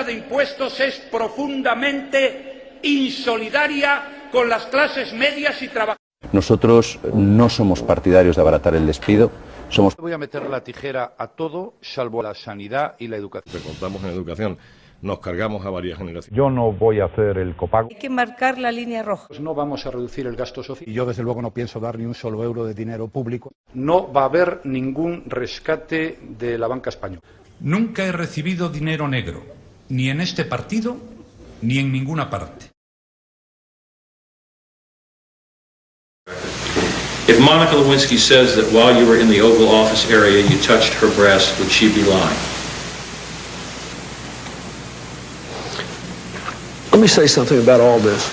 subida de impuestos es profundamente insolidaria con las clases medias y trabajadoras. Nosotros no somos partidarios de abaratar el despido, somos Voy a meter la tijera a todo, salvo a la sanidad y la educación. Recortamos en educación, nos cargamos a varias generaciones. Yo no voy a hacer el copago. Hay que marcar la línea roja. Pues no vamos a reducir el gasto social. Y yo desde luego no pienso dar ni un solo euro de dinero público. No va a haber ningún rescate de la banca española. Nunca he recibido dinero negro, ni en este partido, ni en ninguna parte. If Monica Lewinsky says that while you were in the Oval Office area you touched her breast, would she be lying? Let me say something about all this.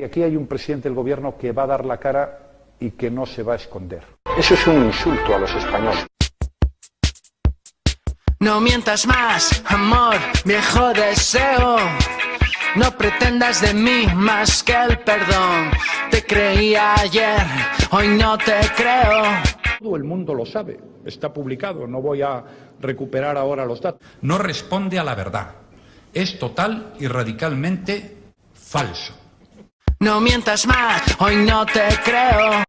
Y aquí hay un presidente del gobierno que va a dar la cara y que no se va a esconder. Eso es un insulto a los españoles. No mientas más, amor, viejo deseo. No pretendas de mí más que el perdón. Te creía ayer, hoy no te creo. Todo el mundo lo sabe, está publicado, no voy a recuperar ahora los datos. No responde a la verdad. Es total y radicalmente falso. No mientas más, hoy no te creo.